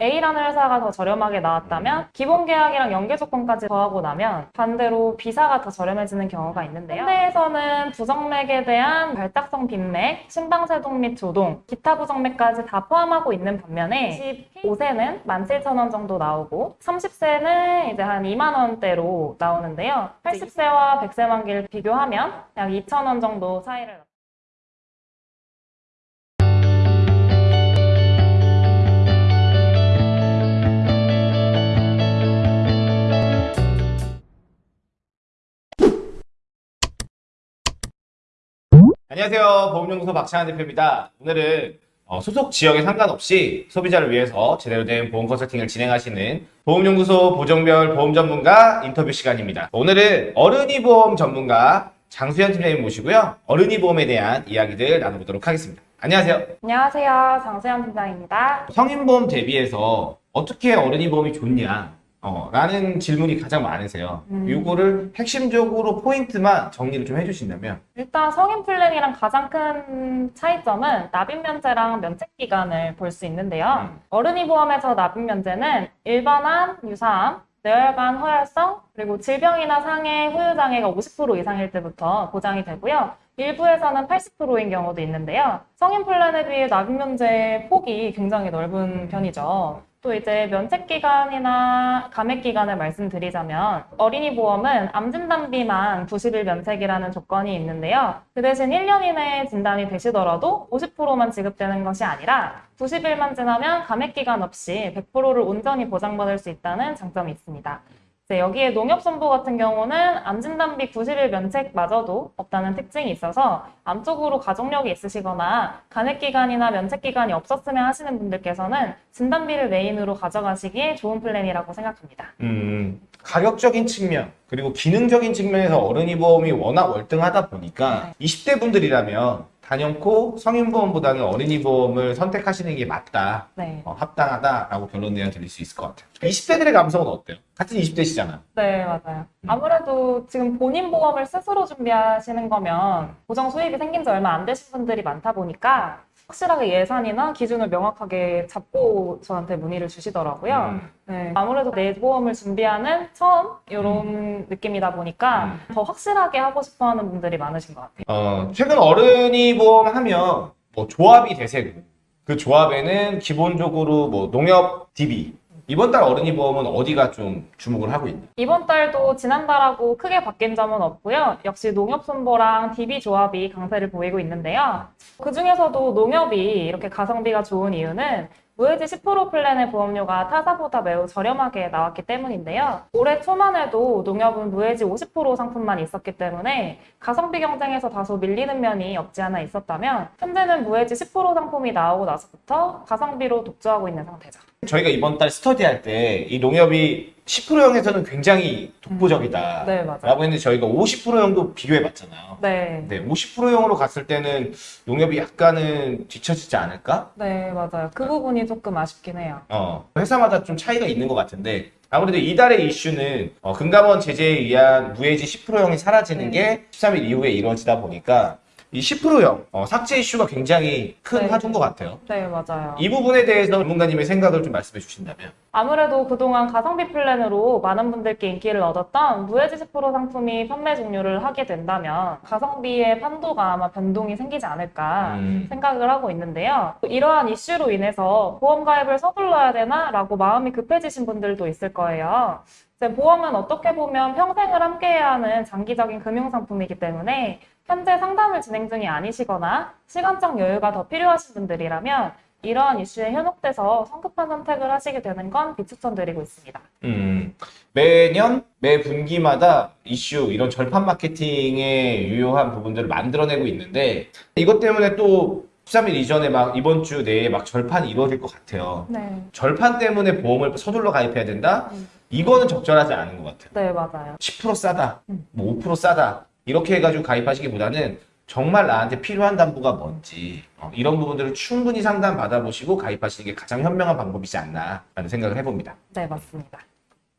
A라는 회사가 더 저렴하게 나왔다면 기본 계약이랑 연계 조건까지 더하고 나면 반대로 B사가 더 저렴해지는 경우가 있는데요. 현대에서는 부정맥에 대한 발딱성 빈맥, 심방세동 및 조동, 기타 부정맥까지 다 포함하고 있는 반면에 15세는 17,000원 정도 나오고 30세는 이제 한 2만 원대로 나오는데요. 80세와 100세 만기를 비교하면 약 2,000원 정도 차이를 안녕하세요. 보험연구소 박찬환 대표입니다. 오늘은 어, 소속 지역에 상관없이 소비자를 위해서 제대로 된 보험 컨설팅을 진행하시는 보험연구소 보정별 보험 전문가 인터뷰 시간입니다. 오늘은 어른이 보험 전문가 장수현 팀장님 모시고요. 어른이 보험에 대한 이야기들 나눠보도록 하겠습니다. 안녕하세요. 안녕하세요. 장수현 팀장입니다. 성인보험 대비해서 어떻게 어른이 보험이 좋냐? 어, 라는 질문이 가장 많으세요. 음. 이거를 핵심적으로 포인트만 정리를 좀 해주신다면 일단 성인 플랜이랑 가장 큰 차이점은 납입 면제랑 면책 기간을 볼 수 있는데요. 음. 어른이 보험에서 납입 면제는 일반암, 유사암, 뇌혈관, 허혈성, 그리고 질병이나 상해, 후유 장애가 50% 이상일 때부터 보장이 되고요. 일부에서는 80%인 경우도 있는데요. 성인 플랜에 비해 납입 면제 폭이 굉장히 넓은 편이죠. 또 이제 면책 기간이나 감액 기간을 말씀드리자면 어린이 보험은 암 진단비만 90일 면책이라는 조건이 있는데요. 그 대신 1년 이내에 진단이 되시더라도 50%만 지급되는 것이 아니라 90일만 지나면 감액 기간 없이 100%를 온전히 보장받을 수 있다는 장점이 있습니다. 여기에 농협손보 같은 경우는 암 진단비 90일 면책마저도 없다는 특징이 있어서 암 쪽으로 가족력이 있으시거나 감액 기간이나 면책 기간이 없었으면 하시는 분들께서는 진단비를 메인으로 가져가시기에 좋은 플랜이라고 생각합니다. 음, 가격적인 측면 그리고 기능적인 측면에서 어른이 보험이 워낙 월등하다 보니까 20대 분들이라면 단연코 성인 보험보다는 어린이 보험을 선택하시는 게 맞다, 네. 어, 합당하다라고 결론 내어 드릴 수 있을 것 같아요. 20대들의 감성은 어때요? 같은 20대시잖아. 네, 맞아요. 아무래도 지금 본인 보험을 스스로 준비하시는 거면 보장 수입이 생긴 지 얼마 안 되신 분들이 많다 보니까 확실하게 예산이나 기준을 명확하게 잡고 저한테 문의를 주시더라고요. 음. 네, 아무래도 내 보험을 준비하는 처음 이런 느낌이다 보니까 더 확실하게 하고 싶어 하는 분들이 많으신 것 같아요. 어, 최근 어른이 보험 하면 뭐 조합이 대세고 그 조합에는 기본적으로 뭐 농협 DB 이번 달 어른이 보험은 어디가 좀 주목을 하고 있나요? 이번 달도 지난달하고 크게 바뀐 점은 없고요. 역시 농협선보랑 DB 조합이 강세를 보이고 있는데요. 그 중에서도 농협이 이렇게 가성비가 좋은 이유는 무해지 10% 플랜의 보험료가 타사보다 매우 저렴하게 나왔기 때문인데요. 올해 초만 해도 농협은 무해지 50% 상품만 있었기 때문에 가성비 경쟁에서 다소 밀리는 면이 없지 않아 있었다면 현재는 무해지 10% 상품이 나오고 나서부터 가성비로 독주하고 있는 상태죠. 저희가 이번 달 스터디할 때 이 농협이 10%형에서는 굉장히 독보적이다 네, 맞아요. 라고 했는데 저희가 50%형도 비교해 봤잖아요. 네. 네, 50%형으로 갔을 때는 농협이 약간은 뒤처지지 않을까? 네, 맞아요. 그 부분이 조금 아쉽긴 해요. 어, 회사마다 좀 차이가 있는 것 같은데 아무래도 이달의 이슈는 어, 금감원 제재에 의한 무해지 10%형이 사라지는 네. 게 13일 이후에 이루어지다 보니까 이 10%형 어, 삭제 이슈가 굉장히 큰 네. 화두인 것 같아요. 네, 맞아요. 이 부분에 대해서 전문가님의 생각을 좀 말씀해 주신다면 아무래도 그동안 가성비 플랜으로 많은 분들께 인기를 얻었던 무해지 10% 상품이 판매 종료를 하게 된다면 가성비의 판도가 아마 변동이 생기지 않을까 음. 생각을 하고 있는데요. 이러한 이슈로 인해서 보험 가입을 서둘러야 되나? 라고 마음이 급해지신 분들도 있을 거예요. 이제 보험은 어떻게 보면 평생을 함께해야 하는 장기적인 금융상품이기 때문에 현재 상담을 진행 중이 아니시거나 시간적 여유가 더 필요하신 분들이라면 이러한 이슈에 현혹돼서 성급한 선택을 하시게 되는 건 비추천드리고 있습니다. 음, 매년 매 분기마다 이슈 이런 절판 마케팅에 유효한 부분들을 만들어내고 있는데 이것 때문에 또 13일 이전에 막 이번 주 내에 막 절판이 이루어질 것 같아요. 네. 절판 때문에 보험을 서둘러 가입해야 된다? 음. 이거는 적절하지 않은 것 같아요. 네, 맞아요. 10% 싸다, 음. 뭐5% 싸다 이렇게 해가지고 가입하시기보다는 정말 나한테 필요한 담보가 뭔지 어, 이런 부분들을 충분히 상담 받아보시고 가입하시는 게 가장 현명한 방법이지 않나라는 생각을 해봅니다. 네, 맞습니다.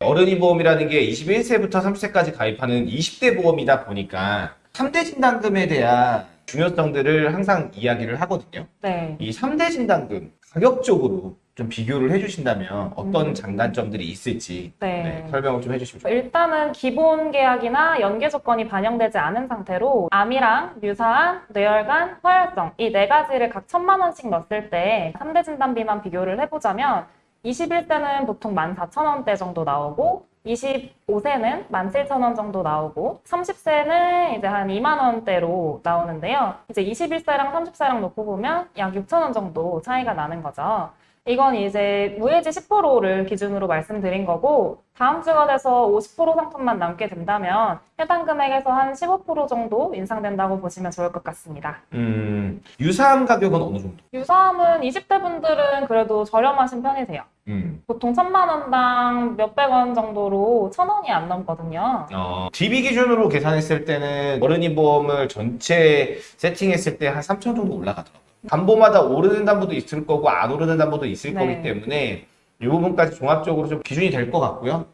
어른이 보험이라는 게 21세부터 30세까지 가입하는 20대 보험이다 보니까 3대 진단금에 대한 중요성들을 항상 이야기를 하거든요. 네. 이 3대 진단금 가격적으로 좀 비교를 해주신다면 어떤 음. 장단점들이 있을지 네. 네, 설명을 좀 해주시면 좋겠습니다. 일단은 기본 계약이나 연계 조건이 반영되지 않은 상태로 암이랑 유사암, 뇌혈관, 허혈성 이 네 가지를 각 천만 원씩 넣었을 때 3대 진단비만 비교를 해보자면 21세는 보통 14,000원대 정도 나오고 25세는 17,000원 정도 나오고 30세는 이제 한 2만 원대로 나오는데요. 이제 21세랑 30세랑 놓고 보면 약 6,000원 정도 차이가 나는 거죠. 이건 이제 무해지 10%를 기준으로 말씀드린 거고 다음 주가 돼서 50% 상품만 남게 된다면 해당 금액에서 한 15% 정도 인상된다고 보시면 좋을 것 같습니다. 음, 유사암 가격은 어느 정도? 유사암은 20대 분들은 그래도 저렴하신 편이세요. 음, 보통 천만 원당 몇백 원 정도로 천 원이 안 넘거든요. 어, DB 기준으로 계산했을 때는 어른이 보험을 전체 세팅했을 때 한 3천 정도 올라가더라고요. 담보마다 오르는 담보도 있을 거고 안 오르는 담보도 있을 네. 거기 때문에 이 부분까지 종합적으로 좀 기준이 될 것 같고요.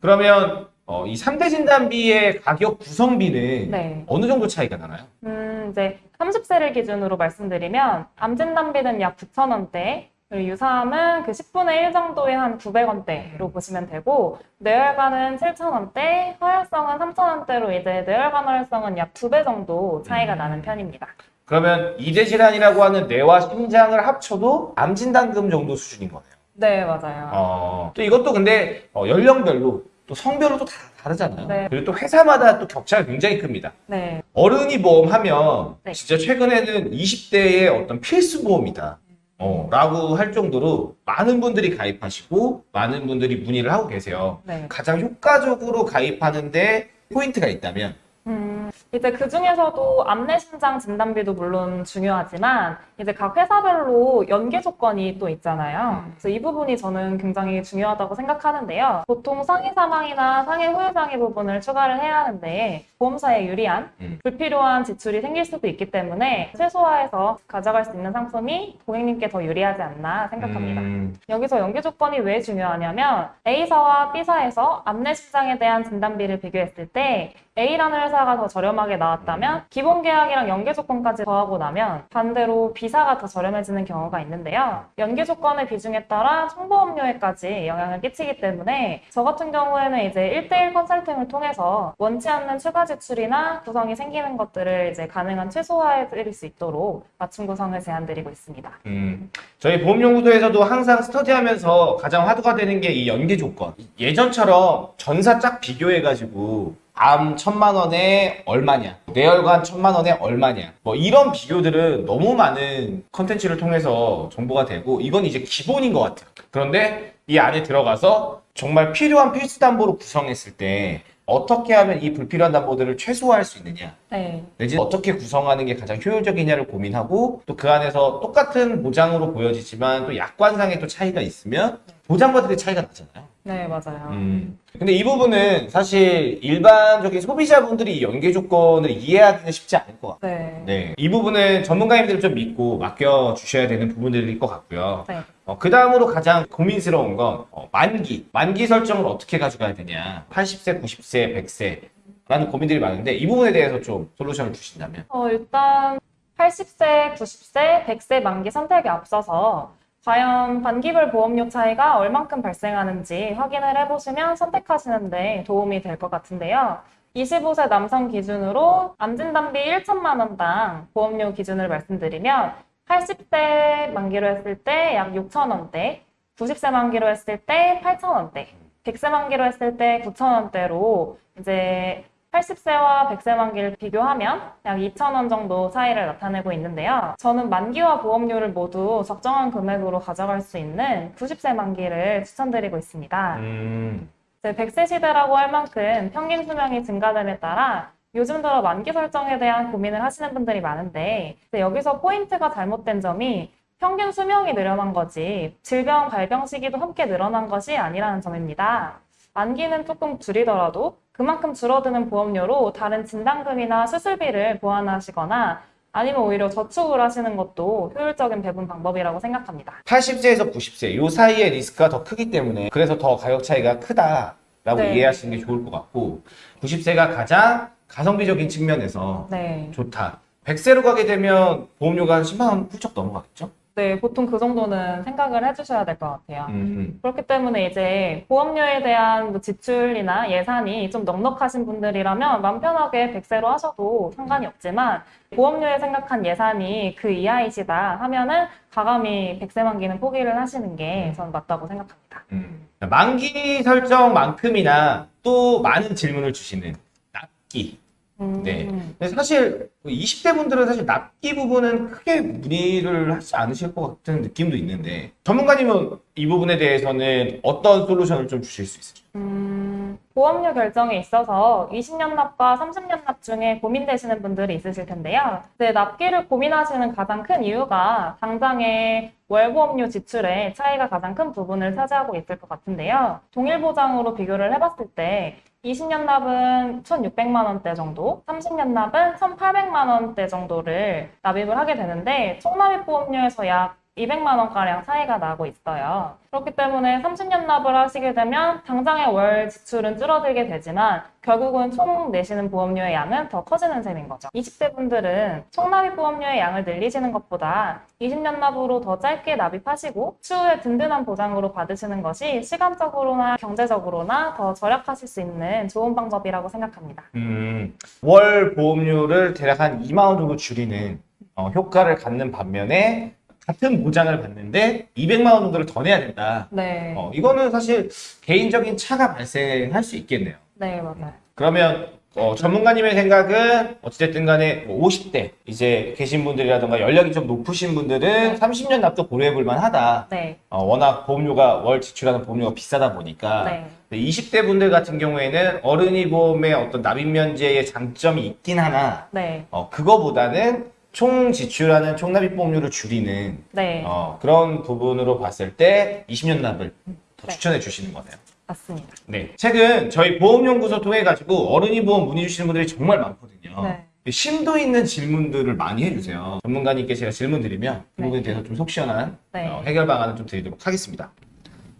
그러면 어, 이 3대 진단비의 가격 구성비는 네. 어느 정도 차이가 나나요? 음, 이제 30세를 기준으로 말씀드리면 암진단비는 약 9,000원대, 그리고 유사암은 그 10분의 1 정도의 한 900원대로 보시면 되고, 뇌혈관은 7,000원대, 허혈성은 3,000원대로 이제 뇌혈관 허혈성은 약 2배 정도 차이가 나는 편입니다. 그러면 이대 질환이라고 하는 뇌와 심장을 합쳐도 암 진단금 정도 수준인 거네요. 네, 맞아요. 어, 또 이것도 근데 어, 연령별로 또 성별로 또 다 다르잖아요. 네. 그리고 또 회사마다 또 격차가 굉장히 큽니다. 네, 어른이 보험하면 네. 진짜 최근에는 20대의 어떤 필수 보험이다. 어, 라고 할 정도로 많은 분들이 가입하시고 많은 분들이 문의를 하고 계세요. 네. 가장 효과적으로 가입하는데 포인트가 있다면 음, 이제 그 중에서도 암내심장 진단비도 물론 중요하지만 이제 각 회사별로 연계 조건이 또 있잖아요. 음. 그래서 이 부분이 저는 굉장히 중요하다고 생각하는데요. 보통 상해 사망이나 상해 후유 장애 부분을 추가를 해야 하는데 보험사에 유리한 음. 불필요한 지출이 생길 수도 있기 때문에 최소화해서 가져갈 수 있는 상품이 고객님께 더 유리하지 않나 생각합니다. 음, 여기서 연계 조건이 왜 중요하냐면 A사와 B사에서 암내심장에 대한 진단비를 비교했을 때 A라는 회사가 더 저렴하게 나왔다면 기본 계약이랑 연계 조건까지 더하고 나면 반대로 B사가 더 저렴해지는 경우가 있는데요. 연계 조건의 비중에 따라 총보험료에까지 영향을 끼치기 때문에 저 같은 경우에는 이제 1대1 컨설팅을 통해서 원치 않는 추가 지 출이나 구성이 생기는 것들을 이제 가능한 최소화해 드릴 수 있도록 맞춤 구성을 제안드리고 있습니다. 음. 저희 보험연구소에서도 항상 스터디하면서 가장 화두가 되는 게 이 연계 조건. 예전처럼 전사 짝 비교해가지고 암 천만 원에 얼마냐, 뇌혈관 천만 원에 얼마냐, 뭐 이런 비교들은 너무 많은 컨텐츠를 통해서 정보가 되고 이건 이제 기본인 것 같아요. 그런데 이 안에 들어가서 정말 필요한 필수 담보로 구성했을 때 어떻게 하면 이 불필요한 담보들을 최소화할 수 있느냐, 네. 내지 어떻게 구성하는 게 가장 효율적이냐를 고민하고 또 그 안에서 똑같은 보장으로 보여지지만 또 약관상의 또 차이가 있으면 보장받을 때 차이가 나잖아요. 네, 맞아요. 음. 근데 이 부분은 사실 일반적인 소비자분들이 이 연계 조건을 이해하기는 쉽지 않을 것 같아요. 네. 네. 이 부분은 전문가님들을 좀 믿고 맡겨 주셔야 되는 부분들일 것 같고요. 네. 어, 그 다음으로 가장 고민스러운 건 어, 만기. 만기 설정을 어떻게 가져가야 되냐. 80세, 90세, 100세. 라는 고민들이 많은데 이 부분에 대해서 좀 솔루션을 주신다면. 어, 일단 80세, 90세, 100세 만기 선택에 앞서서 과연 반기별 보험료 차이가 얼만큼 발생하는지 확인을 해보시면 선택하시는 데 도움이 될 것 같은데요. 25세 남성 기준으로 암진단비 1천만 원당 보험료 기준을 말씀드리면 80세 만기로 했을 때 약 6천 원대, 90세 만기로 했을 때 8천 원대, 100세 만기로 했을 때 9천 원대로 이제 80세와 100세 만기를 비교하면 약 2,000원 정도 차이를 나타내고 있는데요. 저는 만기와 보험료를 모두 적정한 금액으로 가져갈 수 있는 90세 만기를 추천드리고 있습니다. 음. 이제 100세 시대라고 할 만큼 평균 수명이 증가됨에 따라 요즘 들어 만기 설정에 대한 고민을 하시는 분들이 많은데 여기서 포인트가 잘못된 점이 평균 수명이 늘어난 거지 질병 발병 시기도 함께 늘어난 것이 아니라는 점입니다. 만기는 조금 줄이더라도 그만큼 줄어드는 보험료로 다른 진단금이나 수술비를 보완하시거나 아니면 오히려 저축을 하시는 것도 효율적인 배분 방법이라고 생각합니다. 80세에서 90세 요 사이의 리스크가 더 크기 때문에 그래서 더 가격 차이가 크다라고 네. 이해하시는 게 좋을 것 같고 90세가 가장 가성비적인 측면에서 네. 좋다. 100세로 가게 되면 보험료가 한 10만 원 훌쩍 넘어가겠죠? 네, 보통 그 정도는 생각을 해주셔야 될 것 같아요. 음. 그렇기 때문에 이제 보험료에 대한 뭐 지출이나 예산이 좀 넉넉하신 분들이라면 마음 편하게 백세로 하셔도 상관이 없지만 보험료에 생각한 예산이 그 이하이시다 하면은 가감히 백세 만기는 포기를 하시는 게 저는 맞다고 생각합니다. 음. 만기 설정만큼이나 또 많은 질문을 주시는 납기. 음, 네. 근데 사실 20대 분들은 사실 납기 부분은 크게 문의를 하지 않으실 것 같은 느낌도 있는데 전문가님은 이 부분에 대해서는 어떤 솔루션을 좀 주실 수 있으세요? 음, 보험료 결정에 있어서 20년 납과 30년 납 중에 고민되시는 분들이 있으실 텐데요. 이제 납기를 고민하시는 가장 큰 이유가 당장의 월보험료 지출에 차이가 가장 큰 부분을 차지하고 있을 것 같은데요. 동일 보장으로 비교를 해봤을 때 20년 납은 1,600만 원대 정도, 30년 납은 1,800만 원대 정도를 납입을 하게 되는데 총납입 보험료에서 약 200만 원가량 차이가 나고 있어요. 그렇기 때문에 30년 납을 하시게 되면 당장의 월 지출은 줄어들게 되지만 결국은 총 내시는 보험료의 양은 더 커지는 셈인 거죠. 20대 분들은 총 납입 보험료의 양을 늘리시는 것보다 20년 납으로 더 짧게 납입하시고 추후에 든든한 보장으로 받으시는 것이 시간적으로나 경제적으로나 더 절약하실 수 있는 좋은 방법이라고 생각합니다. 음, 월 보험료를 대략 한 2만 원 정도 줄이는 어, 효과를 갖는 반면에 같은 보장을 받는데 200만 원 정도를 더 내야 된다. 네. 어, 이거는 사실 개인적인 차가 발생할 수 있겠네요. 네, 맞아요. 그러면 어, 전문가님의 생각은 어찌됐든 간에 뭐 50대 이제 계신 분들이라던가 연령이 좀 높으신 분들은 30년 납도 고려해 볼 만하다. 네. 어, 워낙 보험료가 월 지출하는 보험료가 비싸다 보니까 네. 20대 분들 같은 경우에는 어른이 보험의 어떤 납입 면제의 장점이 있긴 하나 네. 어, 그거보다는 총 지출하는 총납입 보험료를 줄이는 네. 어, 그런 부분으로 봤을 때 20년 납을 더 네. 추천해 주시는 거네요. 맞습니다. 네. 최근 저희 보험연구소 통해 가지고 어른이 보험 문의 주시는 분들이 정말 많거든요. 네. 심도 있는 질문들을 많이 해주세요. 전문가님께 제가 질문 드리면 그 네. 부분에 대해서 좀 속 시원한 네. 어, 해결 방안을 좀 드리도록 하겠습니다.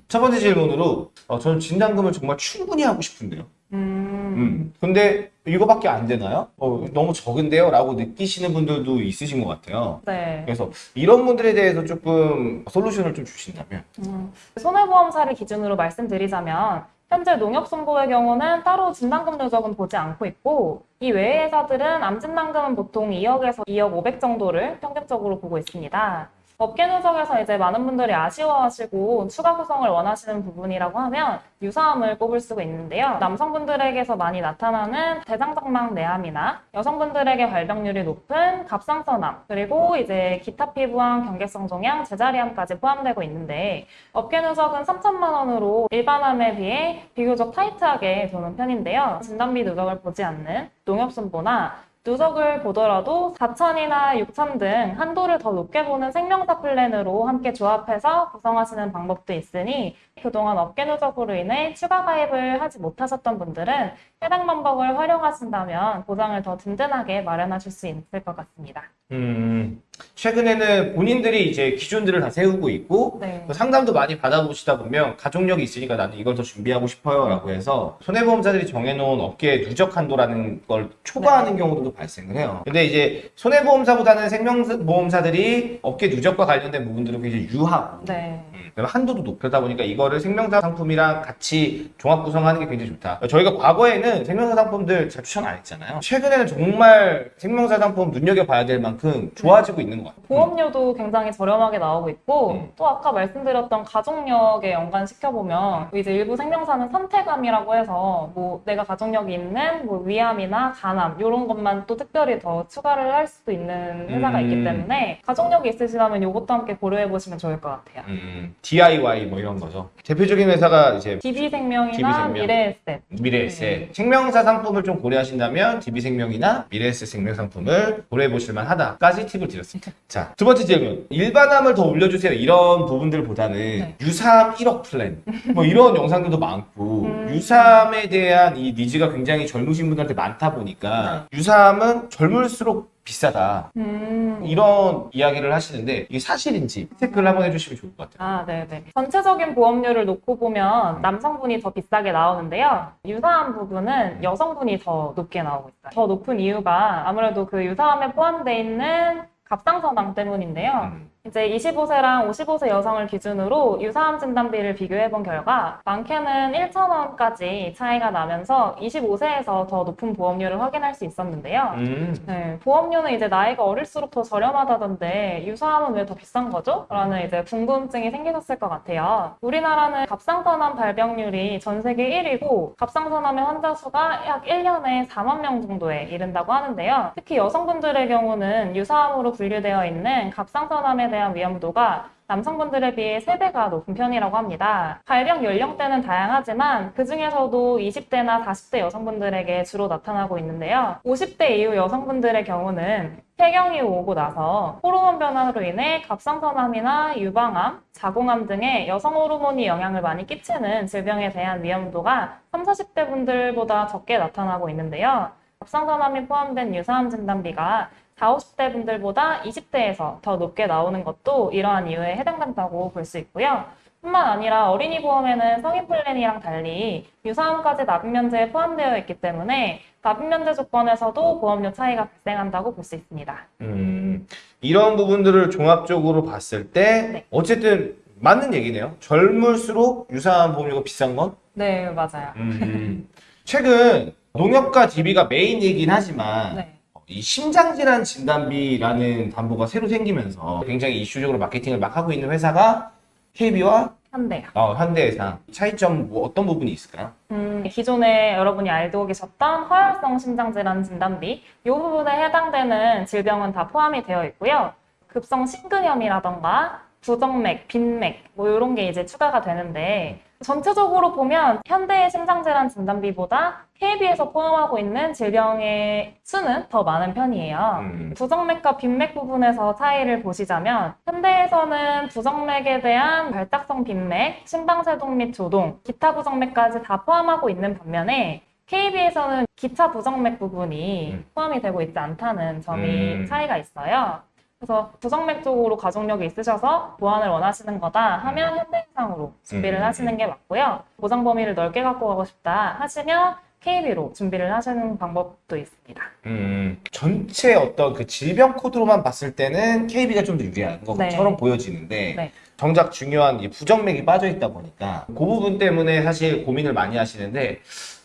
첫 번째 질문으로 어, 저는 진단금을 정말 충분히 하고 싶은데요. 음. 음. 근데 이거밖에 안 되나요? 어, 너무 적은데요? 라고 느끼시는 분들도 있으신 것 같아요. 네. 그래서 이런 분들에 대해서 조금 솔루션을 좀 주신다면 음. 손해보험사를 기준으로 말씀드리자면 현재 농협손보의 경우는 따로 진단금 누적은 보지 않고 있고 이 외의 회사들은 암진단금은 보통 2억에서 2억 500 정도를 평균적으로 보고 있습니다. 업계 누적에서 이제 많은 분들이 아쉬워하시고 추가 구성을 원하시는 부분이라고 하면 유사암을 꼽을 수가 있는데요. 남성분들에게서 많이 나타나는 대장장막 내암이나 여성분들에게 발병률이 높은 갑상선암 그리고 이제 기타 피부암, 경계성 종양, 제자리암까지 포함되고 있는데 업계 누적은 3천만 원으로 일반암에 비해 비교적 타이트하게 도는 편인데요. 진단비 누적을 보지 않는 농협손보나 누적을 보더라도 4천이나 6천 등 한도를 더 높게 보는 생명사 플랜으로 함께 조합해서 구성하시는 방법도 있으니 그동안 업계 누적으로 인해 추가 가입을 하지 못하셨던 분들은 해당 방법을 활용하신다면 보장을 더 든든하게 마련하실 수 있을 것 같습니다. 음, 최근에는 본인들이 이제 기준들을 다 세우고 있고 네. 그 상담도 많이 받아보시다 보면 가족력이 있으니까 나는 이걸 더 준비하고 싶어요 라고 해서 손해보험사들이 정해놓은 업계 누적 한도라는 걸 초과하는 경우도 발생을 해요 근데 이제 손해보험사보다는 생명보험사들이 업계 누적과 관련된 부분들은 굉장히 유하고 네. 음, 한도도 높다 보니까 이거를 생명사 상품이랑 같이 종합 구성하는 게 굉장히 좋다. 저희가 과거에는 생명사 상품들 잘 추천 안 했잖아요. 최근에는 정말 생명사 상품 눈여겨봐야 될 만큼 좋아지고 있는 것 같아요. 보험료도 굉장히 저렴하게 나오고 있고 음. 또 아까 말씀드렸던 가족력에 연관시켜보면 이제 일부 생명사는 선택암이라고 해서 뭐 내가 가족력이 있는 뭐 위암이나 간암 이런 것만 또 특별히 더 추가를 할 수도 있는 회사가 음. 있기 때문에 가족력이 있으시다면 이것도 함께 고려해 보시면 좋을 것 같아요. 음, DIY 뭐 이런 거죠. 대표적인 회사가 이제 DB생명이나 DB생명. 미래에셋 미래에셋 생명사 상품을 좀 고려하신다면 DB생명이나 미래에셋 생명 상품을 고려해 보실 만 하다까지 팁을 드렸습니다. 자, 두 번째 질문. 일반암을 더 올려주세요. 이런 부분들보다는 네. 유사암 1억 플랜 뭐 이런 영상들도 많고 음. 유사암에 대한 이 니즈가 굉장히 젊으신 분들한테 많다 보니까 유사암은 젊을수록 비싸다. 음. 이런 이야기를 하시는데 이게 사실인지 체크를 한번 해주시면 좋을 것 같아요. 아, 네네. 전체적인 보험료를 놓고 보면 남성분이 더 비싸게 나오는데요. 유사암 부분은 여성분이 더 높게 나오고 있어요. 더 높은 이유가 아무래도 그 유사암에 포함되어 있는 갑상선암 때문인데요. 음. 이제 25세랑 55세 여성을 기준으로 유사암 진단비를 비교해 본 결과 많게는 1,000원까지 차이가 나면서 25세에서 더 높은 보험료를 확인할 수 있었는데요. 음. 네, 보험료는 이제 나이가 어릴수록 더 저렴하다던데 유사암은 왜 더 비싼 거죠? 라는 이제 궁금증이 생기셨을 것 같아요. 우리나라는 갑상선암 발병률이 전 세계 1위고 갑상선암의 환자 수가 약 1년에 4만 명 정도에 이른다고 하는데요. 특히 여성분들의 경우는 유사암으로 분류되어 있는 갑상선암에 대한 위험도가 남성분들에 비해 3배가 높은 편이라고 합니다. 발병 연령대는 다양하지만 그 중에서도 20대나 40대 여성분들에게 주로 나타나고 있는데요. 50대 이후 여성분들의 경우는 폐경이 오고 나서 호르몬 변화로 인해 갑상선암이나 유방암, 자궁암 등의 여성 호르몬이 영향을 많이 끼치는 질병에 대한 위험도가 30, 40대 분들보다 적게 나타나고 있는데요. 갑상선암이 포함된 유사암 진단비가 40, 50대 분들보다 20대에서 더 높게 나오는 것도 이러한 이유에 해당된다고 볼 수 있고요. 뿐만 아니라 어린이 보험에는 성인 플랜이랑 달리 유사암까지 납입 면제에 포함되어 있기 때문에 납입 면제 조건에서도 보험료 차이가 발생한다고 볼 수 있습니다. 음, 이런 부분들을 종합적으로 봤을 때 네. 어쨌든 맞는 얘기네요. 젊을수록 유사한 보험료가 비싼 건? 네, 맞아요. 음. 최근 농협과 DB가 메인이긴 하지만 네. 이 심장질환 진단비라는 담보가 새로 생기면서 굉장히 이슈적으로 마케팅을 막 하고 있는 회사가 KB와 한대요. 어, 현대해상 차이점 뭐 어떤 부분이 있을까요? 음, 기존에 여러분이 알고 계셨던 허혈성 심장질환 진단비 이 부분에 해당되는 질병은 다 포함이 되어 있고요. 급성 심근염이라던가 부정맥, 빈맥 뭐 이런 게 이제 추가가 되는데 전체적으로 보면 현대의 심장질환 진단비보다 KB에서 포함하고 있는 질병의 수는 더 많은 편이에요. 음. 부정맥과 빈맥 부분에서 차이를 보시자면 현대에서는 부정맥에 대한 발작성 빈맥, 심방세동 및 조동, 기타 부정맥까지 다 포함하고 있는 반면에 KB에서는 기타 부정맥 부분이 음. 포함이 되고 있지 않다는 점이 음. 차이가 있어요. 그래서 부정맥 쪽으로 가족력이 있으셔서 보완을 원하시는 거다 하면 현대해상으로 준비를 음. 하시는 게 맞고요. 보장 범위를 넓게 갖고 가고 싶다 하시면 KB로 준비를 하시는 방법도 있습니다. 음, 전체 어떤 그 질병 코드로만 봤을 때는 KB가 좀 더 유리한 것처럼 네. 보여지는데 네. 정작 중요한 이 부정맥이 빠져 있다 보니까 그 부분 때문에 사실 고민을 많이 하시는데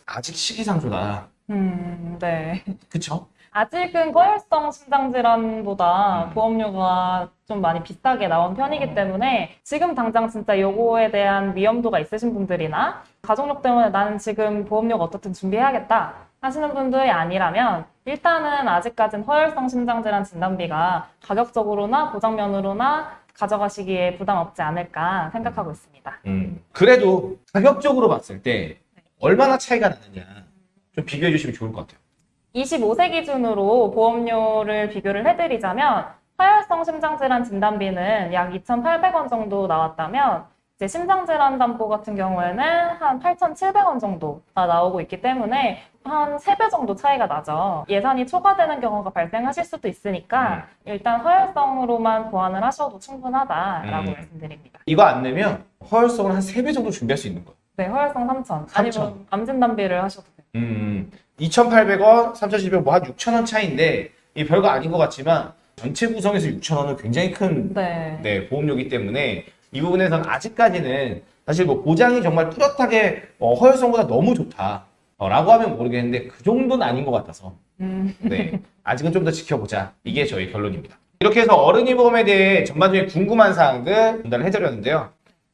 아직 시기상조다. 음, 네. 그쵸? 아직은 고혈성 심장질환보다 음. 보험료가 좀 많이 비싸게 나온 편이기 때문에 지금 당장 진짜 요거에 대한 위험도가 있으신 분들이나 가족력 때문에 나는 지금 보험료가 어떻든 준비해야겠다 하시는 분들이 아니라면 일단은 아직까진 허혈성 심장질환 진단비가 가격적으로나 보장면으로나 가져가시기에 부담 없지 않을까 생각하고 있습니다. 음, 그래도 가격적으로 봤을 때 얼마나 차이가 나느냐 좀 비교해 주시면 좋을 것 같아요. 25세 기준으로 보험료를 비교를 해드리자면 화열성 심장질환 진단비는 약 2,800원 정도 나왔다면 이제 심장질환 담보 같은 경우에는 한 8,700원 정도가 나오고 있기 때문에 한 3배 정도 차이가 나죠. 예산이 초과되는 경우가 발생하실 수도 있으니까 일단 허혈성으로만 보완을 하셔도 충분하다라고 음. 말씀드립니다. 이거 안 내면 허혈성을 한 3배 정도 준비할 수 있는 거예요. 네, 허혈성 3,000 3,000. 아니면 암 진단비를 하셔도 돼요. 음, 2,800원, 3,700원, 뭐 한 6,000원 차이인데 이 별거 아닌 것 같지만 전체 구성에서 6,000원은 굉장히 큰 네. 네, 보험료이기 때문에 이 부분에서는 아직까지는 사실 뭐 보장이 정말 뚜렷하게 어, 허혈성보다 너무 좋다. 어, 라고 하면 모르겠는데 그 정도는 아닌 것 같아서 음, 네, 아직은 좀 더 지켜보자. 이게 저희 결론입니다. 이렇게 해서 어른이 보험에 대해 전반적인 궁금한 사항들 전달을 해드렸는데요.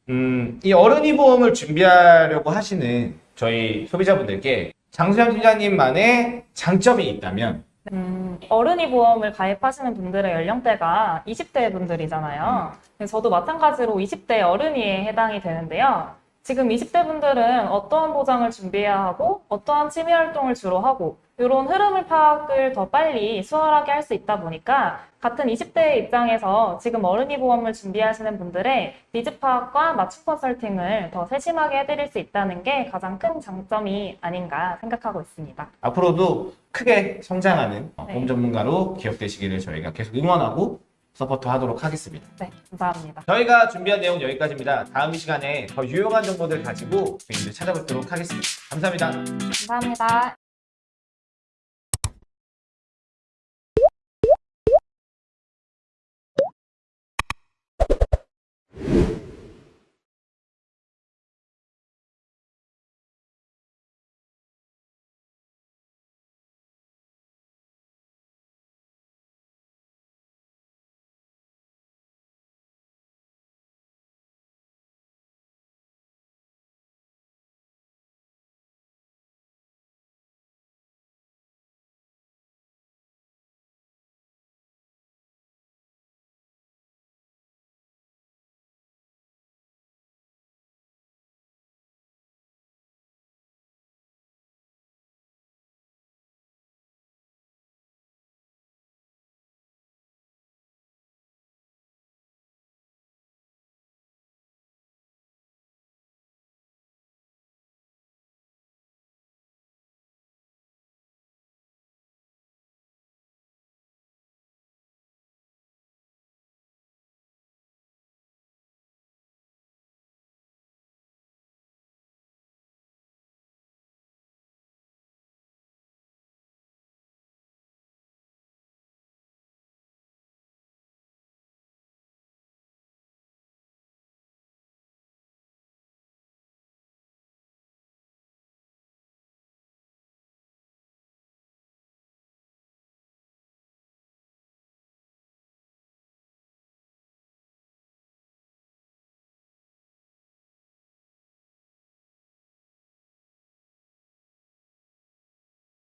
음, 이 어른이 보험을 준비하려고 하시는 저희 소비자분들께 장수현 팀장님만의 장점이 있다면 음, 어른이 보험을 가입하시는 분들의 연령대가 20대 분들이잖아요. 근데 저도 마찬가지로 20대 어른이에 해당이 되는데요. 지금 20대 분들은 어떠한 보장을 준비해야 하고 어떠한 취미 활동을 주로 하고 이런 흐름을 파악을 더 빨리 수월하게 할 수 있다 보니까 같은 20대의 입장에서 지금 어른이 보험을 준비하시는 분들의 니즈 파악과 맞춤 컨설팅을 더 세심하게 해드릴 수 있다는 게 가장 큰 장점이 아닌가 생각하고 있습니다. 앞으로도 크게 성장하는 어, 네. 보험 전문가로 기억되시기를 저희가 계속 응원하고 support 하도록 하겠습니다. 네, 감사합니다. 저희가 준비한 내용 은 여기까지입니다. 다음 시간에 더 유용한 정보들 가지고 저희들 찾아뵙도록 하겠습니다. 감사합니다. 감사합니다.